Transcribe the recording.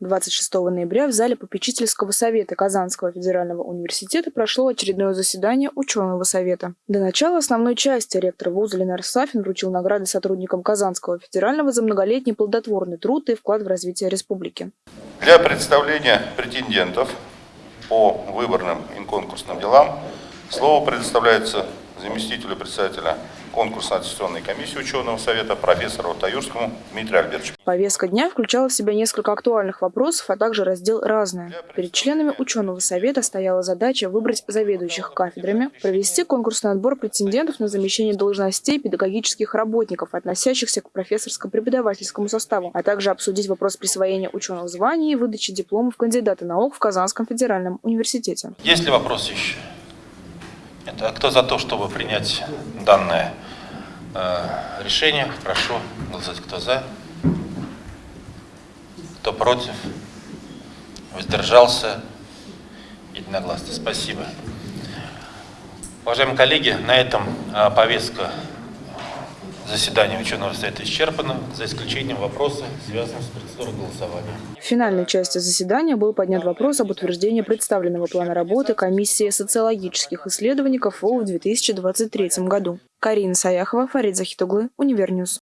26 ноября в зале попечительского совета Казанского федерального университета прошло очередное заседание ученого совета. До начала основной части ректор вуза Ленар Сафин вручил награды сотрудникам Казанского федерального за многолетний плодотворный труд и вклад в развитие республики. Для представления претендентов по выборным и конкурсным делам слово предоставляется заместителю председателя конкурсно-аттестационной комиссии ученого совета профессору Таюрскому Дмитрию Альбертовичу. Повестка дня включала в себя несколько актуальных вопросов, а также раздел «Разное». Перед членами ученого совета стояла задача выбрать заведующих кафедрами, провести конкурсный отбор претендентов на замещение должностей педагогических работников, относящихся к профессорско-преподавательскому составу, а также обсудить вопрос присвоения ученых званий и выдачи дипломов кандидата наук в Казанском федеральном университете. Есть ли вопросы еще? А кто за то, чтобы принять данное э, решение? Прошу голосовать. Кто за? Кто против? Воздержался? Единогласно. Спасибо. Уважаемые коллеги, на этом э, повестка Заседание ученого совета исчерпано, за исключением вопроса, связанного с процедурой голосования. В финальной части заседания был поднят вопрос об утверждении представленного плана работы комиссии социологических исследований КФУ в 2023 году. Карина Саяхова, Фарид Захитуглы, Универ News.